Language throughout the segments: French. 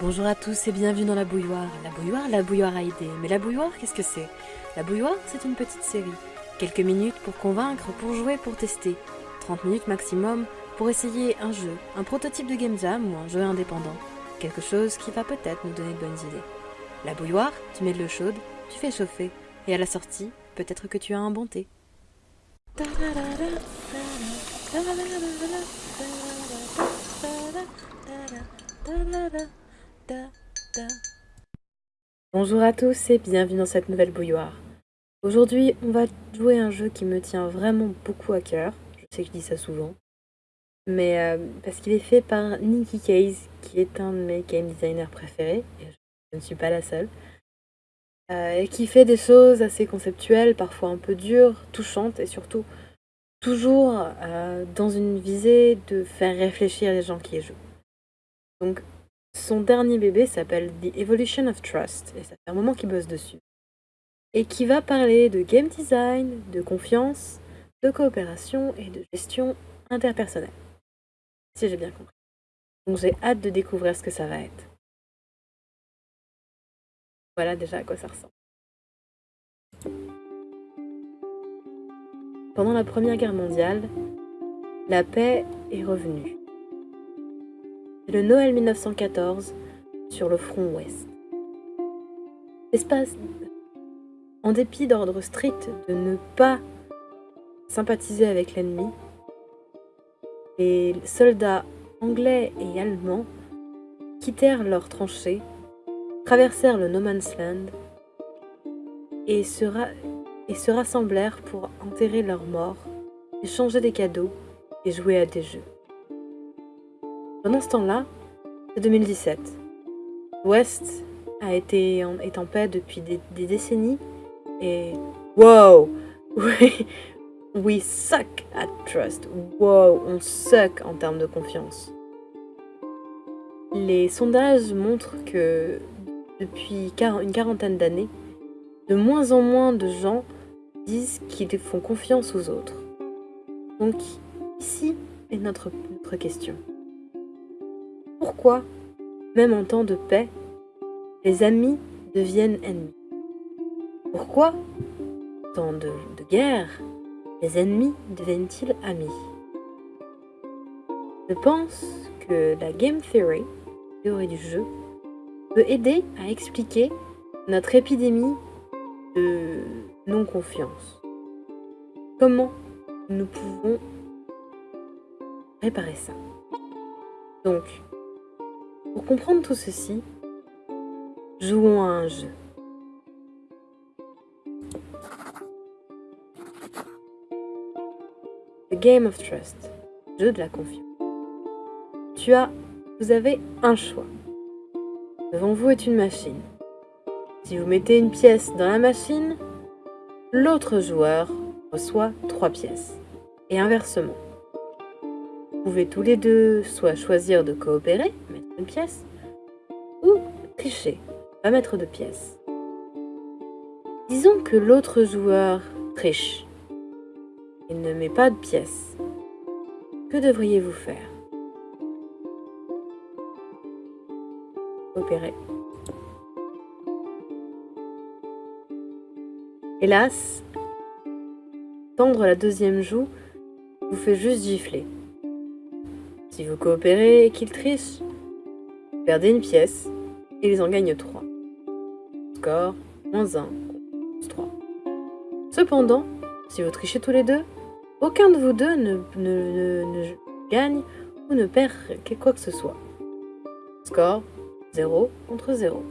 Bonjour à tous et bienvenue dans la bouilloire. La bouilloire, la bouilloire aidé. Mais la bouilloire, qu'est-ce que c'est? La bouilloire, c'est une petite série. Quelques minutes pour convaincre, pour jouer, pour tester. 30 minutes maximum pour essayer un jeu, un prototype de game jam ou un jeu indépendant. Quelque chose qui va peut-être nous donner de bonnes idées. La bouilloire, tu mets de l'eau chaude, tu fais chauffer. Et à la sortie, peut-être que tu as un bon thé. Bonjour à tous et bienvenue dans cette nouvelle bouilloire. Aujourd'hui, on va jouer un jeu qui me tient vraiment beaucoup à cœur. Je sais que je dis ça souvent. Mais euh, parce qu'il est fait par Nicky Case, qui est un de mes game designers préférés. Et je ne suis pas la seule. Euh, et qui fait des choses assez conceptuelles, parfois un peu dures, touchantes et surtout toujours euh, dans une visée de faire réfléchir les gens qui y jouent. Donc son dernier bébé s'appelle The Evolution of Trust, et ça fait un moment qu'il bosse dessus. Et qui va parler de game design, de confiance, de coopération et de gestion interpersonnelle. Si j'ai bien compris. Donc j'ai hâte de découvrir ce que ça va être. Voilà déjà à quoi ça ressemble. Pendant la Première Guerre mondiale, la paix est revenue. Le Noël 1914 sur le front ouest. L'espace, en dépit d'ordre strict de ne pas sympathiser avec l'ennemi, les soldats anglais et allemands quittèrent leurs tranchées, traversèrent le No Man's Land et se rassemblèrent pour enterrer leurs morts, échanger des cadeaux et jouer à des jeux. Pendant ce temps-là, c'est 2017. L'Ouest a été en, est en paix depuis des, décennies et wow, we suck at trust. Wow, on suck en termes de confiance. Les sondages montrent que depuis une quarantaine d'années, de moins en moins de gens disent qu'ils font confiance aux autres. Donc ici est notre, notre question. Pourquoi, même en temps de paix, les amis deviennent ennemis. Pourquoi, en temps de, guerre, les ennemis deviennent-ils amis? Je pense que la game theory, théorie du jeu, peut aider à expliquer notre épidémie de non-confiance. Comment nous pouvons réparer ça? Donc, pour comprendre tout ceci, jouons à un jeu. The Game of Trust, jeu de la confiance. Tu as, vous avez un choix. Devant vous est une machine. Si vous mettez une pièce dans la machine, l'autre joueur reçoit trois pièces. Et inversement. Vous pouvez tous les deux soit choisir de coopérer, une pièce, ou tricher, pas mettre de pièce. Disons que l'autre joueur triche. Il ne met pas de pièce. Que devriez-vous faire? Coopérer. Hélas, tendre la deuxième joue vous fait juste gifler. Si vous coopérez et qu'il triche, perdez une pièce et ils en gagnent 3. Score, moins 1, plus 3. Cependant, si vous trichez tous les deux, aucun de vous deux ne, ne, gagne ou ne perd quoi que ce soit. Score, 0 contre 0.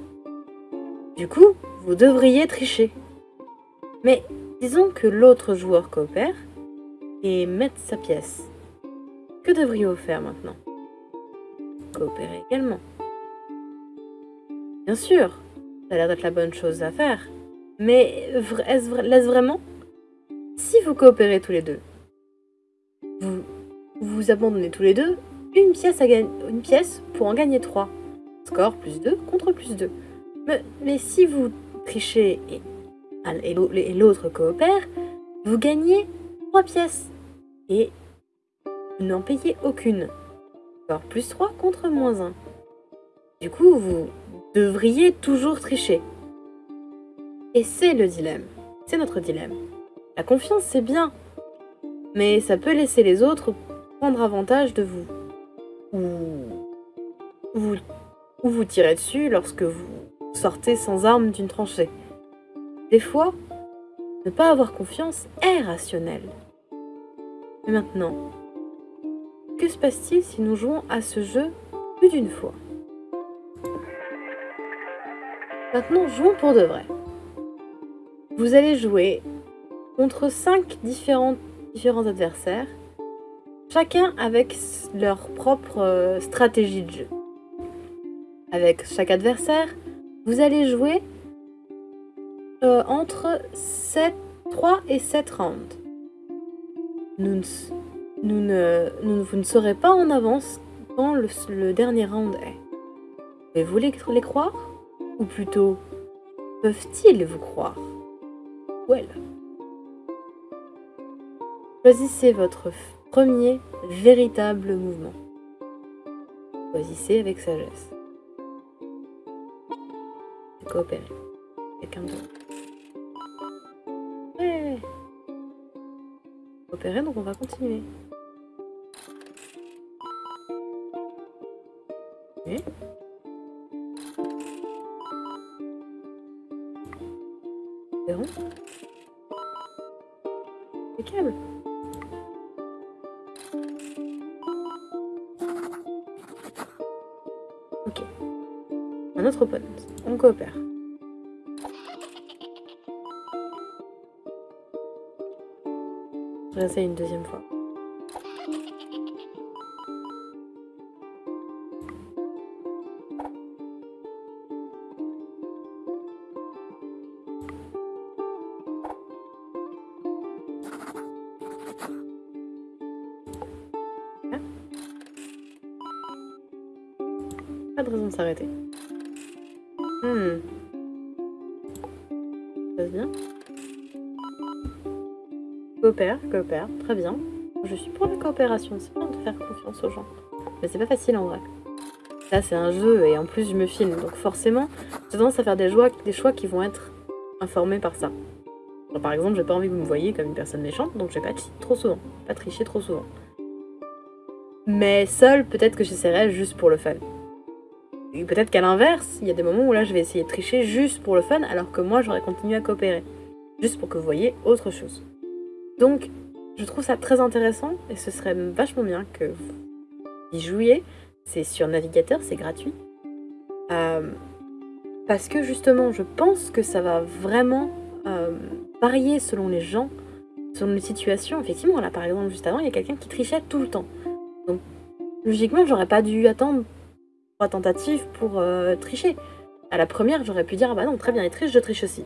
Du coup, vous devriez tricher. Mais disons que l'autre joueur coopère et mette sa pièce. Que devriez-vous faire maintenant? Coopérer également. Bien sûr, ça a l'air d'être la bonne chose à faire. Mais est-ce vraiment? Si vous coopérez tous les deux, vous vous abandonnez tous les deux une pièce, pour en gagner trois. Score plus 2 contre plus 2. Mais, si vous trichez et, et l'autre coopère, vous gagnez trois pièces. Et vous n'en payez aucune. Score plus 3 contre moins 1. Du coup, vous devriez toujours tricher. Et c'est le dilemme. C'est notre dilemme. La confiance, c'est bien. Mais ça peut laisser les autres prendre avantage de vous. Ou vous, ou vous tirer dessus lorsque vous sortez sans armes d'une tranchée. Des fois, ne pas avoir confiance est rationnel. Mais maintenant, que se passe-t-il si nous jouons à ce jeu plus d'une fois? Maintenant, jouons pour de vrai. Vous allez jouer contre 5 différents, adversaires, chacun avec leur propre euh, stratégie de jeu. Avec chaque adversaire, vous allez jouer euh, entre 7, 3 et 7 rounds. Vous ne serez pas en avance quand le, dernier round est. Mais vous les, les croire? Ou plutôt, peuvent-ils vous croire? Well. Choisissez votre premier véritable mouvement. Choisissez avec sagesse. Coopérer. Quelqu'un d'autre. Ouais. Coopérer, donc on va continuer. Ok. Un autre opponent. On coopère. Je vais une deuxième fois. Très bien. Je suis pour la coopération, c'est bien de faire confiance aux gens. Mais c'est pas facile en vrai. Là c'est un jeu et en plus je me filme, donc forcément j'ai tendance à faire des, joies, des choix qui vont être informés par ça. par exemple, j'ai pas envie que vous me voyez comme une personne méchante, donc je vais pas trop souvent, pas tricher trop souvent. Mais seul, peut-être que j'essaierai juste pour le fun. Peut-être qu'à l'inverse, il y a des moments où là je vais essayer de tricher juste pour le fun, alors que moi j'aurais continué à coopérer. Juste pour que vous voyez autre chose. Donc, je trouve ça très intéressant, et ce serait vachement bien que vous y jouiez. C'est sur navigateur, c'est gratuit. Euh, parce que justement, je pense que ça va vraiment euh, varier selon les gens, selon les situations. Effectivement, là par exemple, juste avant, il y a quelqu'un qui trichait tout le temps. Donc, logiquement, j'aurais pas dû attendre trois tentatives pour euh, tricher. À la première, j'aurais pu dire, ah bah non, très bien, il triche, je triche aussi.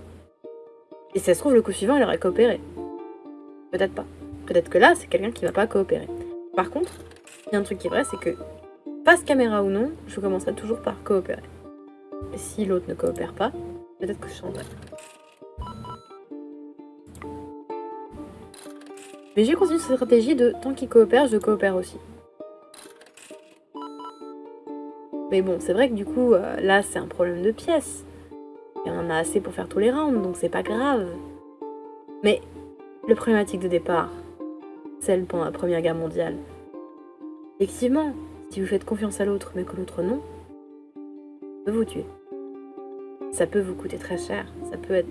Et si ça se trouve, le coup suivant, il aurait coopéré. Peut-être pas. Peut-être que là, c'est quelqu'un qui va pas coopérer. Par contre, il y a un truc qui est vrai, c'est que, face caméra ou non, je commencerai toujours par coopérer. Et si l'autre ne coopère pas, peut-être que je changerai. Mais j'ai continué cette stratégie de tant qu'il coopère, je coopère aussi. Mais bon, c'est vrai que du coup, euh, là, c'est un problème de pièces. Et on en a assez pour faire tous les rounds, donc c'est pas grave. Mais le problématique de départ, celle pendant la Première Guerre mondiale. Effectivement, si vous faites confiance à l'autre mais que l'autre non, ça peut vous tuer. Ça peut vous coûter très cher, ça peut être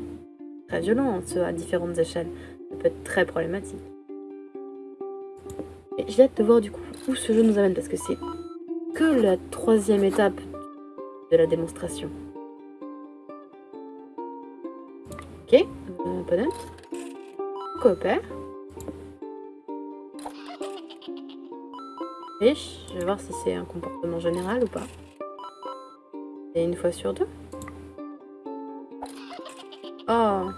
très violent, ce à différentes échelles. Ça peut être très problématique. J'ai hâte de voir du coup où ce jeu nous amène parce que c'est que la troisième étape de la démonstration. Ok, euh, opponent. Coopère. Je vais voir si c'est un comportement général ou pas. Et une fois sur deux. Oh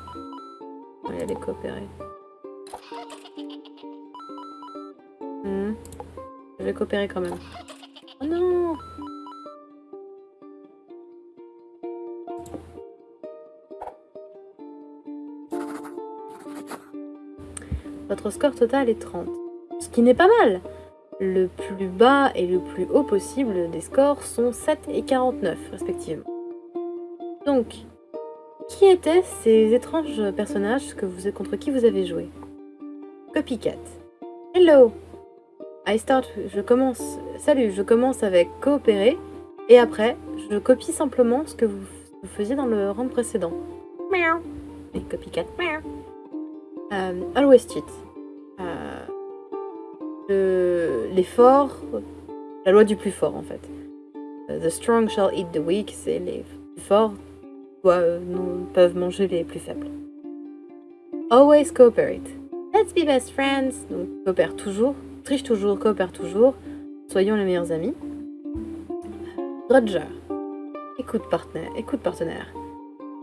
On va aller coopérer. Hmm. Je vais coopérer quand même. Oh non Votre score total est 30. Ce qui n'est pas mal le plus bas et le plus haut possible des scores sont 7 et 49 respectivement. Donc, qui étaient ces étranges personnages que vous, contre qui vous avez joué? Copycat. Hello I start, je commence, salut, je commence avec coopérer et après, je copie simplement ce que vous, faisiez dans le round précédent. Miaou. Et copycat. Miaou. Euh, always cheat. L'effort, la loi du plus fort en fait. Euh, the strong shall eat the weak, c'est les plus forts peuvent manger les plus faibles. Always cooperate. Let's be best friends. Donc coopère toujours, triche toujours, coopère toujours. Soyons les meilleurs amis. Roger. Écoute partenaire, écoute partenaire.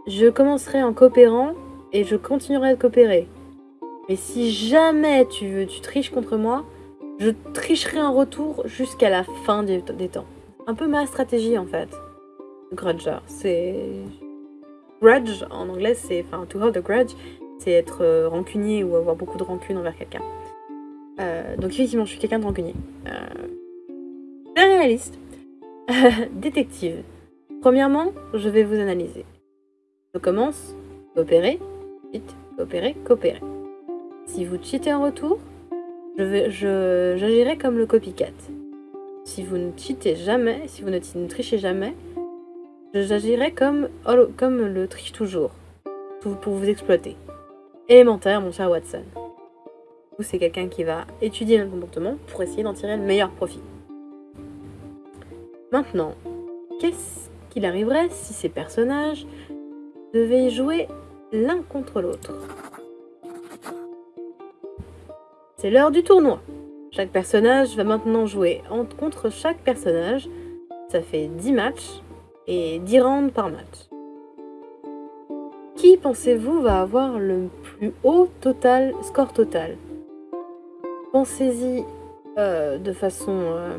Je commencerai en coopérant et je continuerai de coopérer. Mais si jamais tu veux, tu triches contre moi, je tricherai en retour jusqu'à la fin des, temps. Un peu ma stratégie en fait. Grudger, c'est... Grudge en anglais, c'est... Enfin, to hold a grudge, c'est être euh, rancunier ou avoir beaucoup de rancune envers quelqu'un. Euh, donc effectivement, je suis quelqu'un de rancunier. Euh, réaliste. Détective. Premièrement, je vais vous analyser. Je commence, coopérer, vite, coopérer, coopérer. Si vous cheatez en retour, j'agirai je, comme le copycat. Si vous ne cheatez jamais, si vous ne, trichez jamais, j'agirai comme, comme le triche toujours, pour vous exploiter. Élémentaire, mon cher Watson. C'est quelqu'un qui va étudier le comportement pour essayer d'en tirer le meilleur profit. Maintenant, qu'est-ce qu'il arriverait si ces personnages devaient jouer l'un contre l'autre? C'est l'heure du tournoi. Chaque personnage va maintenant jouer contre chaque personnage. Ça fait 10 matchs et 10 rounds par match. Qui pensez-vous va avoir le plus haut score total? Pensez-y euh, de façon... Euh,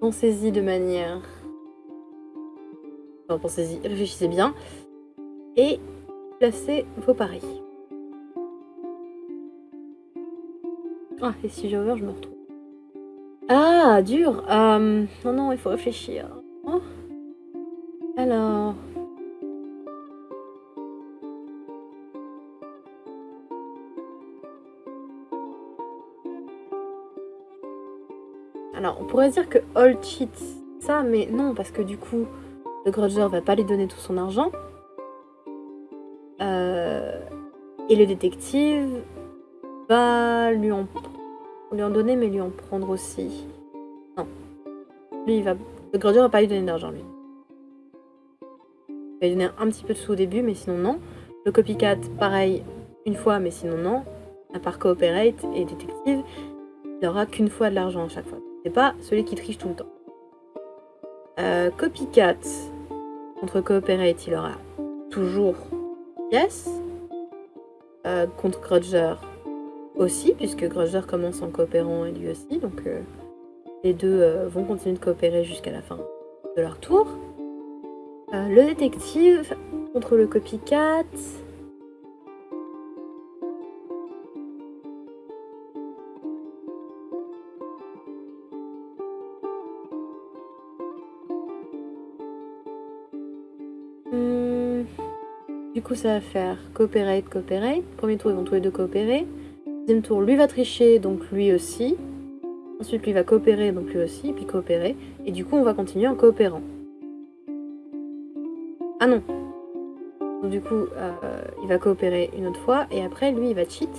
Pensez-y de manière... Enfin, pensez-y, réfléchissez bien. Et placez vos paris. Ah, et si j'over, je me retrouve. Ah, dur euh, Non, non, il faut réfléchir. Oh. Alors... Alors, on pourrait dire que All cheat ça, mais non, parce que du coup, le grudger va pas lui donner tout son argent. Euh, et le détective va lui en, lui en donner, mais lui en prendre aussi. Non. Lui, il va... Le grudger va pas lui donner d'argent, lui. Il va lui donner un petit peu de sous au début, mais sinon non. Le copycat, pareil, une fois, mais sinon non. À part cooperate et détective, il aura qu'une fois de l'argent à chaque fois. C'est pas celui qui triche tout le temps. Euh, copycat contre Cooperate, il aura toujours Yes. Euh, contre Grudger aussi, puisque Grudger commence en coopérant et lui aussi. Donc euh, les deux vont continuer de coopérer jusqu'à la fin de leur tour. le détective contre le copycat. Du coup, ça va faire cooperate, cooperate. Premier tour, ils vont tous les deux coopérer. Deuxième tour, lui va tricher, donc lui aussi. Ensuite, lui va coopérer, donc lui aussi, puis coopérer. Et du coup, on va continuer en coopérant. Ah non Donc du coup, euh, il va coopérer une autre fois, et après, lui, il va cheat.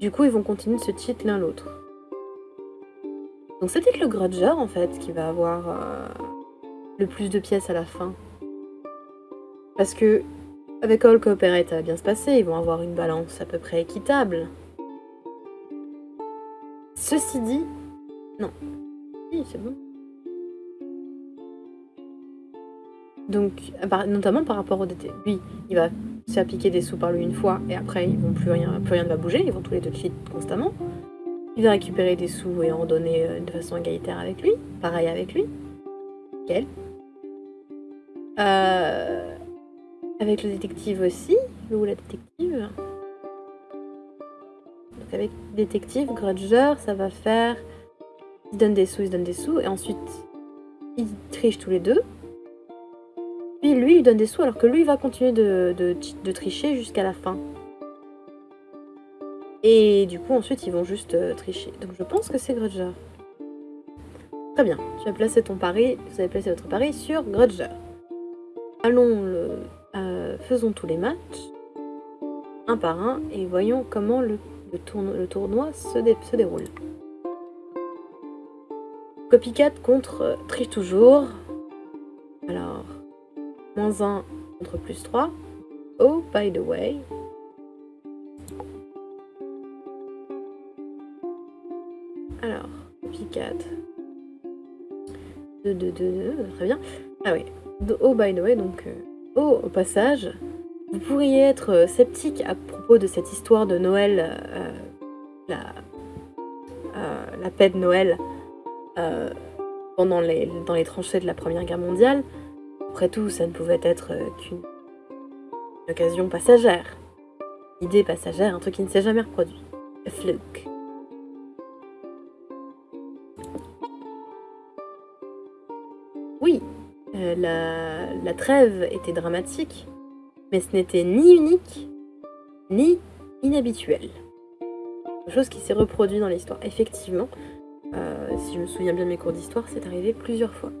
Du coup, ils vont continuer de se cheat l'un l'autre. Donc c'est peut-être le grudger, en fait, qui va avoir euh, le plus de pièces à la fin. Parce que avec All Cooperate, ça va bien se passer, ils vont avoir une balance à peu près équitable. Ceci dit, non. Oui, c'est bon. Donc, notamment par rapport au DT. Lui, il va s'appliquer des sous par lui une fois, et après, ils vont plus rien, plus rien ne va bouger, ils vont tous les deux cheat constamment. Il va récupérer des sous et en donner euh, de façon égalitaire avec lui. Pareil avec lui. Quel euh, avec le détective aussi, ou la détective. qu'avec détective, grudger, ça va faire... Ils donnent des sous, ils donnent des sous, et ensuite, ils trichent tous les deux. Puis lui, il donne des sous, alors que lui, il va continuer de, tricher jusqu'à la fin. Et du coup, ensuite, ils vont juste euh, tricher. Donc je pense que c'est Grudger. Très bien, tu as placé ton pari, vous avez placé votre pari sur Grudger. Allons, le, faisons tous les matchs, un par un, et voyons comment le, tournoi se, se, déroule. Copycat contre euh, Triche Toujours. Alors, moins 1 contre plus 3. Oh, by the way. Alors, Copycat 2, 2, 2, 2, très bien. Ah oui, oh by the way, donc, euh, oh, au passage, vous pourriez être euh, sceptique à propos de cette histoire de Noël, euh, la, la paix de Noël, pendant les, dans les tranchées de la Première Guerre mondiale. Après tout, ça ne pouvait être qu'une occasion passagère. Idée passagère, un truc qui ne s'est jamais reproduit. A fluke. La, trêve était dramatique, mais ce n'était ni unique, ni inhabituel. Chose qui s'est reproduit dans l'histoire. Effectivement, euh, si je me souviens bien de mes cours d'histoire, c'est arrivé plusieurs fois.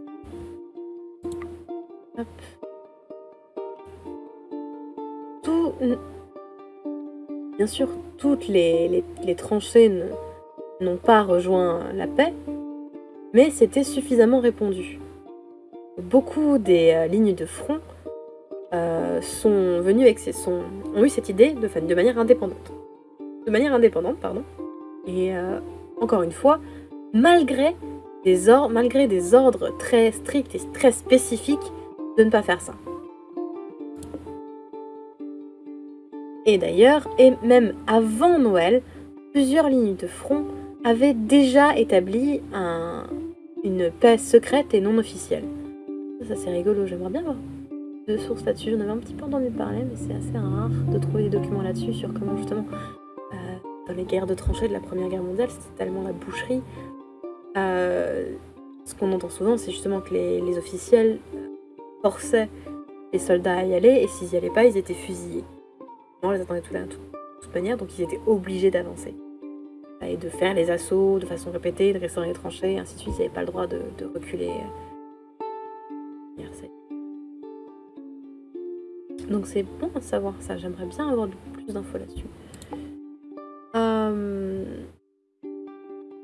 Bien sûr, toutes les tranchées n'ont pas rejoint la paix, mais c'était suffisamment répandu beaucoup des euh, lignes de front euh, sont avec ces, sont, ont eu cette idée de, de manière indépendante. De manière indépendante, pardon. Et euh, encore une fois, malgré des, malgré des ordres très stricts et très spécifiques de ne pas faire ça. Et d'ailleurs, et même avant Noël, plusieurs lignes de front avaient déjà établi un, une paix secrète et non officielle. Ça, c'est rigolo, j'aimerais bien voir de sources là-dessus. J'en avais un petit peu entendu parler, mais c'est assez rare de trouver des documents là-dessus sur comment justement, euh, dans les guerres de tranchées de la Première Guerre mondiale, c'était tellement la boucherie. Euh, ce qu'on entend souvent, c'est justement que les, officiels forçaient les soldats à y aller, et s'ils n'y allaient pas, ils étaient fusillés. On les attendait tout là, de toute manière, donc ils étaient obligés d'avancer. Et de faire les assauts de façon répétée, de rester dans les tranchées, ainsi de suite. Ils n'avaient pas le droit de, de reculer donc c'est bon à savoir ça, j'aimerais bien avoir plus d'infos là-dessus. Euh,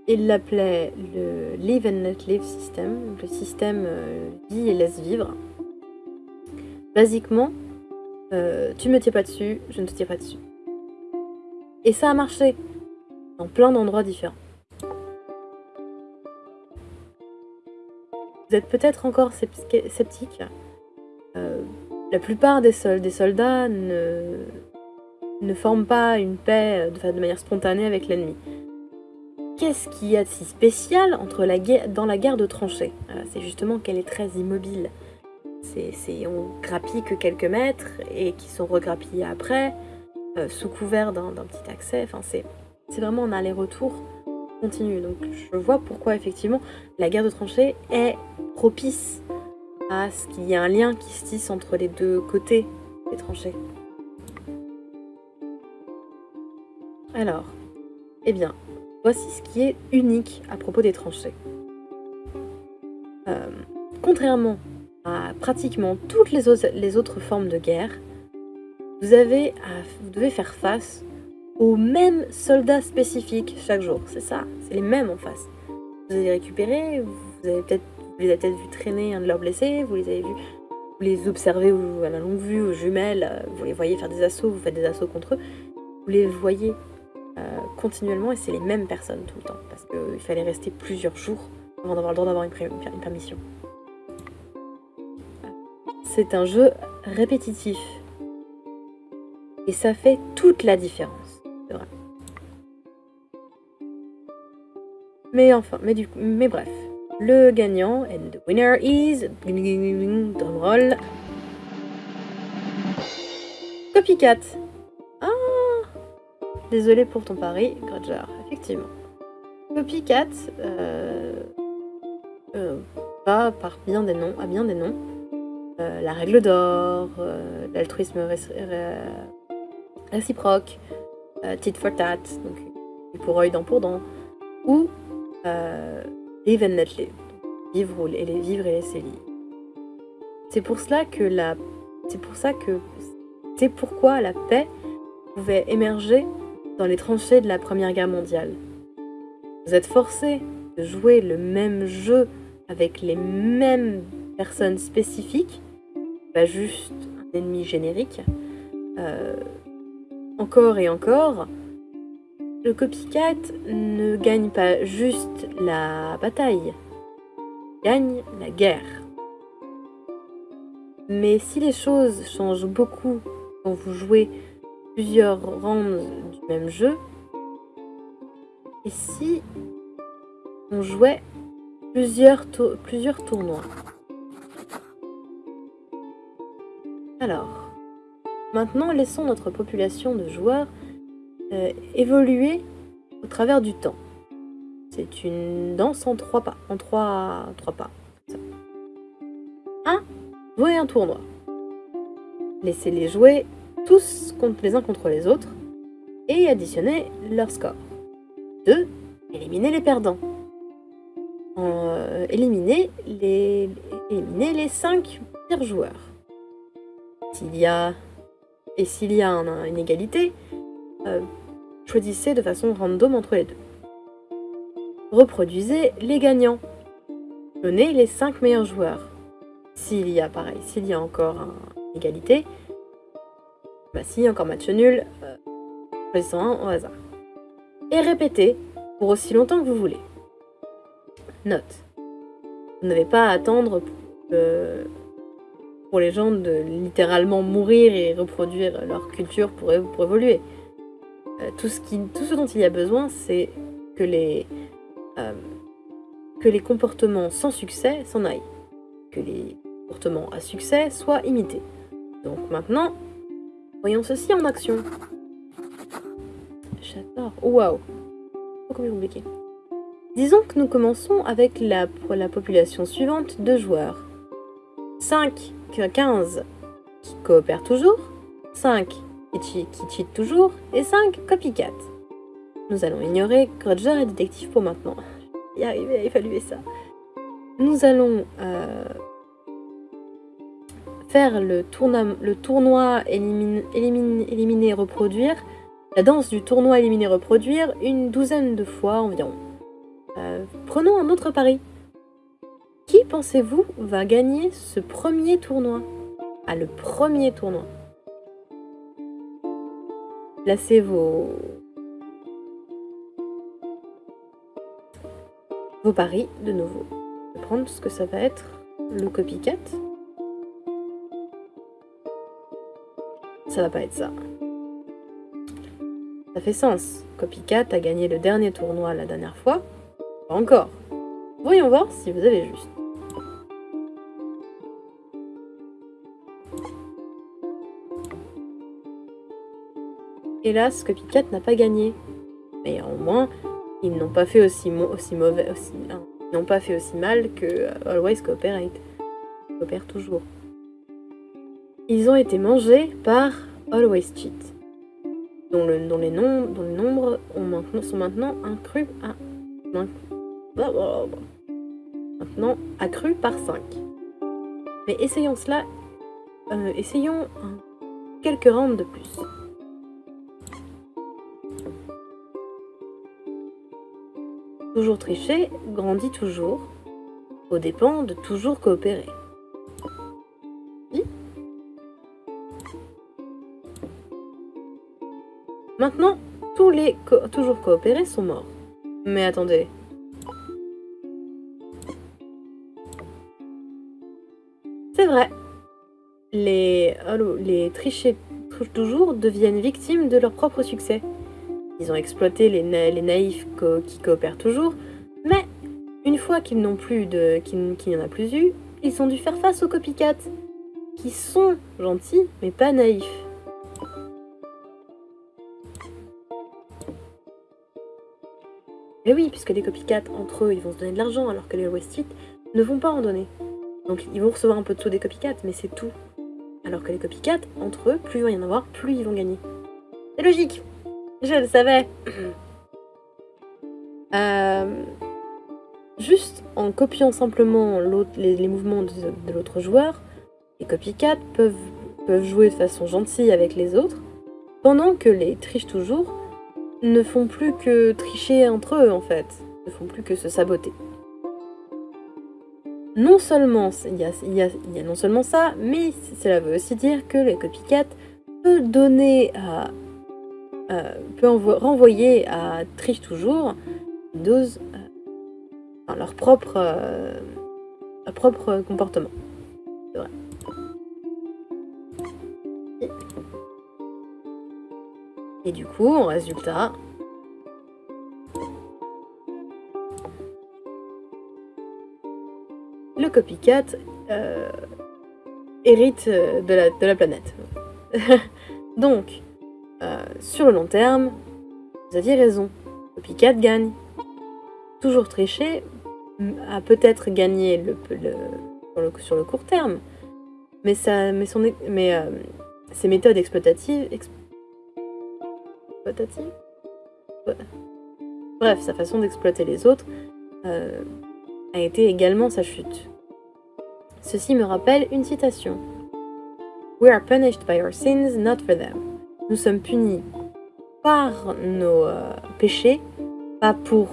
il l'appelait le Live and Let Live System, le système euh, vie et laisse vivre. Basiquement, euh, tu me tiens pas dessus, je ne te tiens pas dessus. Et ça a marché dans plein d'endroits différents. Vous êtes peut-être encore sceptique. Euh, la plupart des, soldats ne, forment pas une paix de, de manière spontanée avec l'ennemi. Qu'est-ce qu'il y a de si spécial dans la guerre de tranchées? Euh, C'est justement qu'elle est très immobile. C'est, on grappille que quelques mètres et qui sont regrappillés après, euh, sous couvert d'un, petit accès. Enfin, c'est vraiment un aller-retour Donc je vois pourquoi effectivement la guerre de tranchées est propice à ce qu'il y ait un lien qui se tisse entre les deux côtés des tranchées. Alors, eh bien, voici ce qui est unique à propos des tranchées. Euh, contrairement à pratiquement toutes les autres, les autres formes de guerre, vous, avez vous devez faire face aux mêmes soldats spécifiques chaque jour. C'est ça, c'est les mêmes en face. Vous les vous, avez peut-être, les avez peut-être vu traîner un de leurs blessés, vous les avez vus, vous les observez à la longue vue, aux jumelles, vous les voyez faire des assauts, vous faites des assauts contre eux. Vous les voyez euh, continuellement et c'est les mêmes personnes tout le temps. Parce qu'il fallait rester plusieurs jours avant d'avoir le droit d'avoir une, une permission. C'est un jeu répétitif. Et ça fait toute la différence. Mais enfin, mais, bref. Le gagnant, and the winner is... Copycat. Ah désolé pour ton pari, Grudger, effectivement. Copycat euh, euh, va par bien des noms, à bien des noms. Euh, la règle d'or, euh, l'altruisme réciproque, tit for tat, donc pour œil, dent pour dent, ou euh, vivre et les vivre et laisser vivre. C'est pour cela que la, c'est pourquoi la paix pouvait émerger dans les tranchées de la Première Guerre mondiale. Vous êtes forcés de jouer le même jeu avec les mêmes personnes spécifiques, pas juste un ennemi générique. Euh, encore et encore, le copycat ne gagne pas juste la bataille, gagne la guerre. Mais si les choses changent beaucoup quand vous jouez plusieurs rounds du même jeu, et si on jouait plusieurs, plusieurs tournois Alors, maintenant laissons notre population de joueurs euh, évoluer au travers du temps. C'est une danse en trois pas, en trois, trois pas. Un, jouer un tournoi. Laissez-les jouer tous contre les uns contre les autres et additionner leur score. 2. Éliminer les perdants. Euh, éliminer, les, éliminer les 5 pires joueurs. S'il y a et s'il y a un, une égalité, euh, choisissez de façon random entre les deux. Reproduisez les gagnants. Donnez les 5 meilleurs joueurs. S'il y a pareil, s'il y a encore une égalité, bah si, encore match nul, euh, choisissons un au hasard. Et répétez pour aussi longtemps que vous voulez. Note. Vous n'avez pas à attendre pour les gens de littéralement mourir et reproduire leur culture pour évoluer. Euh, tout, ce dont il y a besoin, c'est que les, euh, que les comportements sans succès s'en aillent. Que les comportements à succès soient imités. Donc maintenant, voyons ceci en action. J'adore. Waouh Combien compliqué. Disons que nous commençons avec la, la population suivante de joueurs. 5, 15 qui coopèrent toujours, 5 qui, cheat toujours, et 5 copycat. Nous allons ignorer Grudger et Détective pour maintenant. Y arriver à évaluer ça. Nous allons euh, faire le, tourna, le tournoi éliminer, élimine, éliminer, reproduire, la danse du tournoi éliminer, reproduire une douzaine de fois environ. Euh, prenons un autre pari. Qui pensez-vous va gagner ce premier tournoi? Ah, le premier tournoi. Placez vos... vos paris de nouveau. Je vais prendre ce que ça va être le copycat. Ça va pas être ça. Ça fait sens. Copycat a gagné le dernier tournoi la dernière fois. Pas encore. Voyons voir si vous avez juste. Hélas, Copycat n'a pas gagné. Mais au moins, ils n'ont pas fait aussi, mauvais, hein, n'ont pas fait aussi mal que euh, Always Cooperate. Coopère toujours. Ils ont été mangés par Always Cheat, dont, le, dont les, nombres sont maintenant accrus à maintenant accru par 5. Mais essayons cela, euh, essayons quelques rounds de plus. Toujours tricher grandit toujours, au dépens de toujours coopérer. Maintenant, tous les toujours coopérés sont morts. Mais attendez. C'est vrai. Les, les trichés toujours deviennent victimes de leur propre succès. Ils ont exploité les, les naïfs qui coopèrent toujours, mais une fois qu'ils n'ont plus de, qu'il qu n'y en a plus eu, ils ont dû faire face aux copycats, qui sont gentils mais pas naïfs. Mais oui, puisque les copycats, entre eux, ils vont se donner de l'argent, alors que les Westit ne vont pas en donner. Donc ils vont recevoir un peu de sous des copycats, mais c'est tout. Alors que les copycats, entre eux, plus il va y en avoir, plus ils vont gagner. C'est logique Je le savais euh, Juste en copiant simplement les, mouvements de, l'autre joueur, les copycats peuvent, peuvent jouer de façon gentille avec les autres, pendant que les triches toujours ne font plus que tricher entre eux en fait, ne font plus que se saboter. Non seulement il y a, y a, non seulement ça, mais cela veut aussi dire que les copycat peut donner à euh, peut renvoyer à Triche toujours dose euh, leur propre euh, propre comportement. Vrai. Et du coup, en résultat, le copycat hérite de la, de la planète. Donc, euh, sur le long terme, vous aviez raison. Copycat gagne. Toujours tricher a peut-être gagné le, sur, le, court terme, mais, ça, mais, son, mais ses méthodes exploitatives, Bref, sa façon d'exploiter les autres euh, a été également sa chute. Ceci me rappelle une citation. We are punished by our sins, not for them. Nous sommes punis par nos euh, péchés, pas pour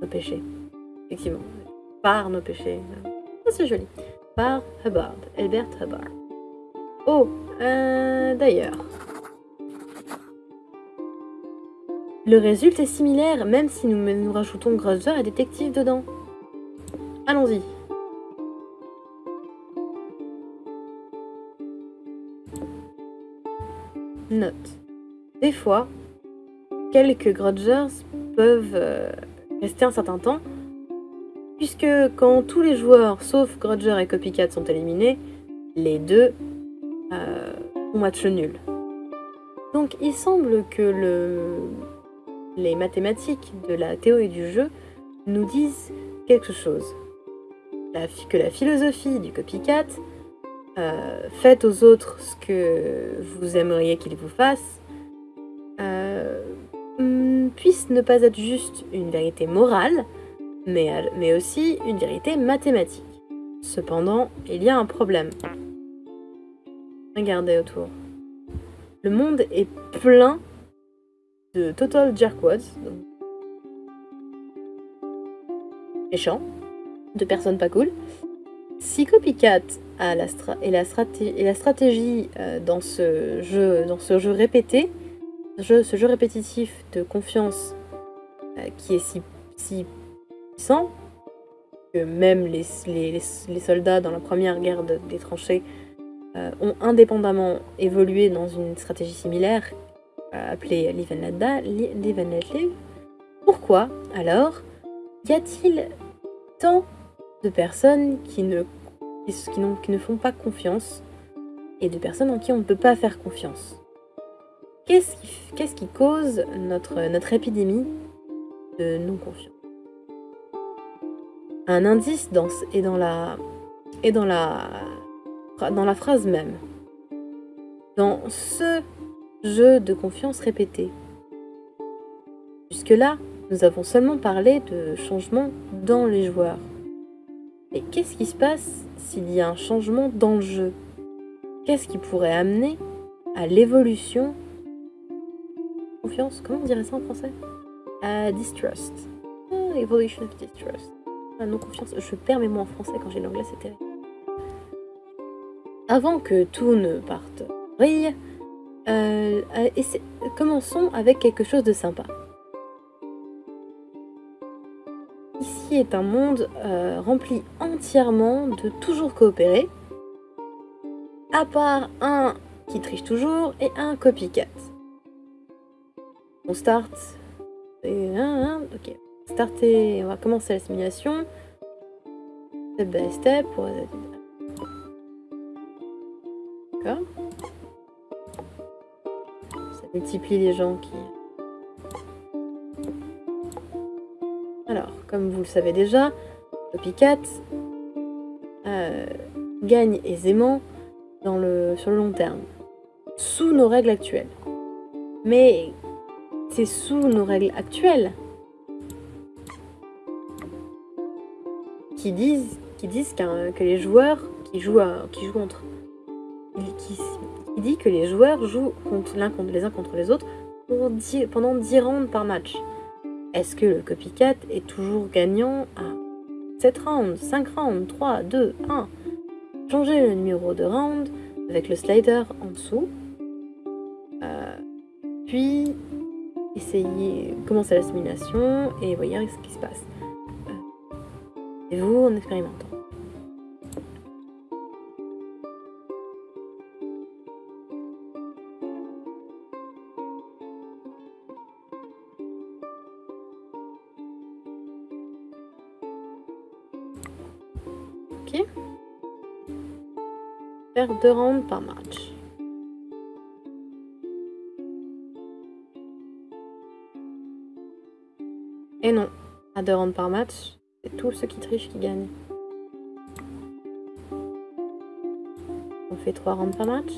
nos péchés. Effectivement, par nos péchés. Oh, c'est joli. Par Hubbard, Albert Hubbard. Oh, euh, d'ailleurs, Le résultat est similaire, même si nous, nous rajoutons Grudger et Détective dedans. Allons-y. Des fois, quelques Grudgers peuvent euh, rester un certain temps, puisque quand tous les joueurs, sauf Grudger et Copycat, sont éliminés, les deux euh, ont match nul. Donc il semble que le les mathématiques de la théorie du jeu nous disent quelque chose. que la philosophie du copycat, euh, faites aux autres ce que vous aimeriez qu'ils vous fassent, euh, mm, puisse ne pas être juste une vérité morale, mais, mais aussi une vérité mathématique. Cependant, il y a un problème. Regardez autour. Le monde est plein de Total Jerkwads. Méchant. De personnes pas cool. Si la, et la, stratégie euh, dans, ce jeu, répété, ce jeu répétitif de confiance euh, qui est si, puissant que même les, soldats dans la première guerre des tranchées euh, ont indépendamment évolué dans une stratégie similaire appelé Live and Let Pourquoi, alors, y a-t-il tant de personnes qui ne, qui, ne font pas confiance et de personnes en qui on ne peut pas faire confiance Qu'est-ce qui, cause notre, notre épidémie de non-confiance? Un indice dans, est dans la, dans la, dans la phrase même. Dans ce jeu de confiance répété. Jusque-là, nous avons seulement parlé de changement dans les joueurs. Mais qu'est-ce qui se passe s'il y a un changement dans le jeu? Qu'est-ce qui pourrait amener à l'évolution? Confiance, comment on dirait ça en français? À distrust. Ah, evolution of distrust. Ah, non confiance. Je perds mes mots en français quand j'ai l'anglais, c'est terrible. Avant que tout ne parte brille, euh, commençons avec quelque chose de sympa. Est un monde euh, rempli entièrement de toujours coopérer, à part un qui triche toujours et un copycat. On start. Et, ok. Starter, on va commencer la simulation. Step by step. D'accord multiplie les gens qui... comme vous le savez déjà, Copycat euh, gagne aisément dans le, sur le long terme, sous nos règles actuelles. Mais c'est sous nos règles actuelles qui disent, qui que les joueurs qui jouent, qui entre... Qui, que les joueurs jouent contre, contre les uns contre les autres pendant 10 rounds par match. Est-ce que le copycat est toujours gagnant à 7 rounds, 5 rounds, 3, 2, 1 Changez le numéro de round avec le slider en dessous. Euh, puis, essayez, commencez la simulation et voyez ce qui se passe. Euh, et vous en expérimentant. Deux rounds par match. Et non, à deux rounds par match, c'est tous ceux qui trichent qui gagnent. On fait trois rounds par match.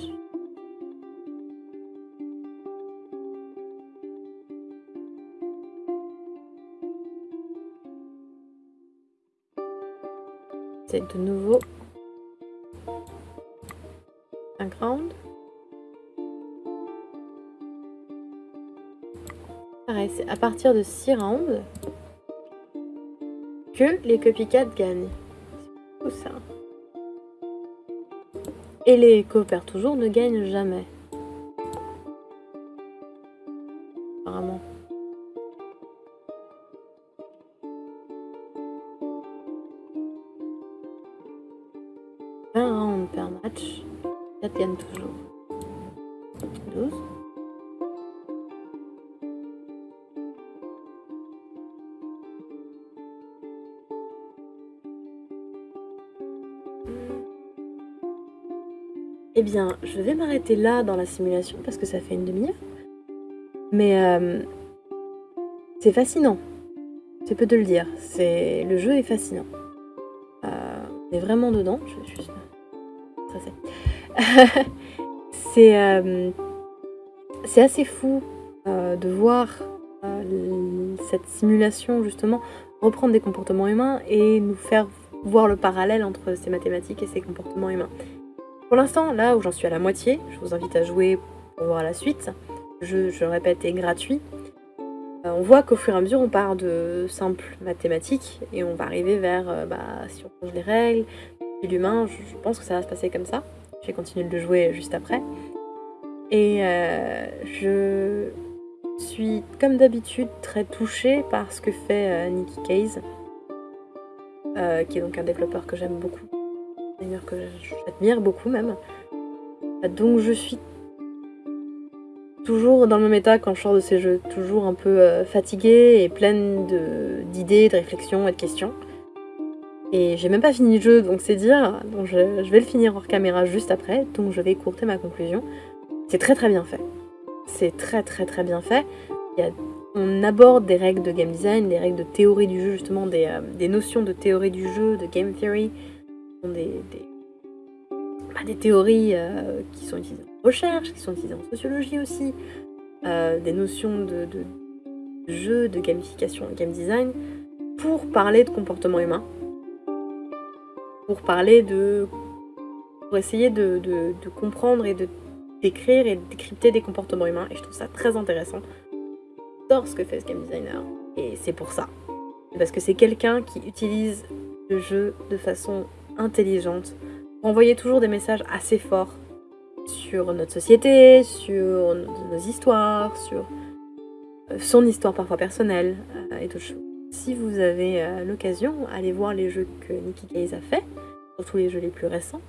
C'est de nouveau Pareil, c'est à partir de 6 rounds que les copycats gagnent. C'est ça. Et les coopères toujours ne gagnent jamais. Je vais m'arrêter là dans la simulation parce que ça fait une demi-heure. Mais euh, c'est fascinant. C'est peu de le dire. C'est Le jeu est fascinant. Euh, on est vraiment dedans. Je juste... C'est... Euh, c'est assez fou de voir cette simulation justement reprendre des comportements humains et nous faire voir le parallèle entre ces mathématiques et ces comportements humains. Pour l'instant, là où j'en suis à la moitié, je vous invite à jouer pour voir la suite. Je, je le répète, est gratuit. on voit qu'au fur et à mesure, on part de simples mathématiques et on va arriver vers, bah, si on change les règles, l'humain, je pense que ça va se passer comme ça. J'ai continué de le jouer juste après. Et euh, je suis, comme d'habitude, très touchée par ce que fait euh, Nicky Case, euh, qui est donc un développeur que j'aime beaucoup, d'ailleurs que j'admire beaucoup même. Donc je suis toujours dans le même état quand je sors de ces jeux, toujours un peu fatiguée et pleine d'idées, de, de réflexions et de questions. Et j'ai même pas fini le jeu, donc c'est dire. Donc je, vais le finir hors caméra juste après, donc je vais courter ma conclusion. C'est très très bien fait. C'est très très très bien fait. on aborde des règles de game design, des règles de théorie du jeu, justement, des, euh, notions de théorie du jeu, de game theory, bah, des théories euh, qui sont utilisées en recherche, qui sont utilisées en sociologie aussi, euh, des notions de, jeu, de gamification, de game design, pour parler de comportement humain, pour parler de... pour essayer de, comprendre et de décrire et de décrypter des comportements humains. Et je trouve ça très intéressant. J'adore ce que fait ce game designer. Et c'est pour ça. Parce que c'est quelqu'un qui utilise le jeu de façon intelligente pour envoyer toujours des messages assez forts sur notre société, sur nos histoires, sur euh, son histoire parfois personnelle euh, et d'autres choses. Si vous avez euh, l'occasion, allez voir les jeux que Nicky Case a fait, surtout les jeux les plus récents.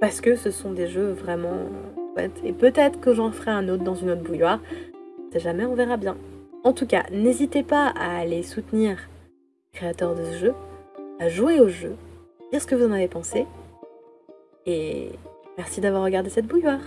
Parce que ce sont des jeux vraiment. Et peut-être que j'en ferai un autre dans une autre bouilloire. C'est jamais, on verra bien. En tout cas, n'hésitez pas à aller soutenir les créateurs de ce jeu, à jouer au jeu, dire ce que vous en avez pensé. Et merci d'avoir regardé cette bouilloire.